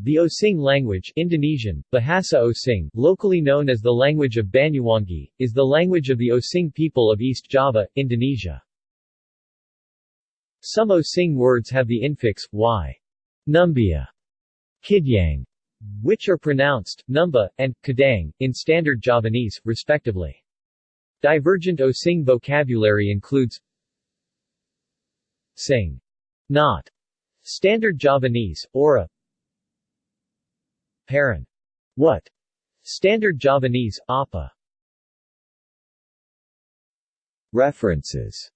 The Osing language Indonesian, Bahasa Osing, locally known as the language of Banyuwangi, is the language of the Osing people of East Java, Indonesia. Some Osing words have the infix, y. Numbia, Kidyang, which are pronounced, numba, and kadang, in Standard Javanese, respectively. Divergent Osing vocabulary includes Sing, not, Standard Javanese, Ora Paran, what, Standard Javanese, Apa. References